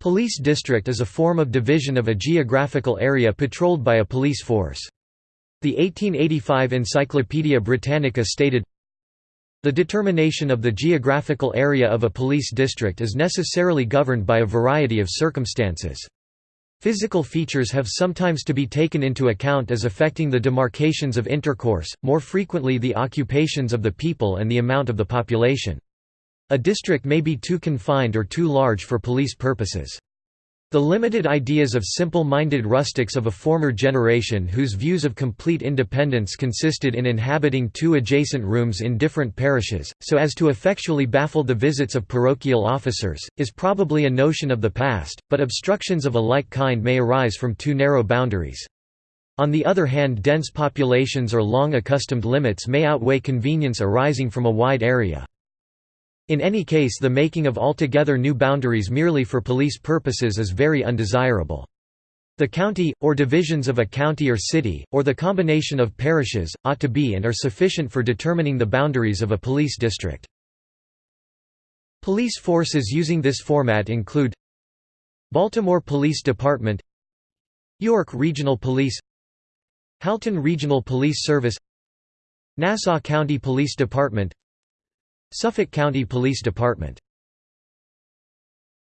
Police district is a form of division of a geographical area patrolled by a police force. The 1885 Encyclopaedia Britannica stated, The determination of the geographical area of a police district is necessarily governed by a variety of circumstances. Physical features have sometimes to be taken into account as affecting the demarcations of intercourse, more frequently the occupations of the people and the amount of the population. A district may be too confined or too large for police purposes. The limited ideas of simple-minded rustics of a former generation whose views of complete independence consisted in inhabiting two adjacent rooms in different parishes, so as to effectually baffle the visits of parochial officers, is probably a notion of the past, but obstructions of a like kind may arise from too narrow boundaries. On the other hand dense populations or long accustomed limits may outweigh convenience arising from a wide area. In any case the making of altogether new boundaries merely for police purposes is very undesirable. The county, or divisions of a county or city, or the combination of parishes, ought to be and are sufficient for determining the boundaries of a police district. Police forces using this format include Baltimore Police Department York Regional Police Halton Regional Police Service Nassau County Police Department Suffolk County Police Department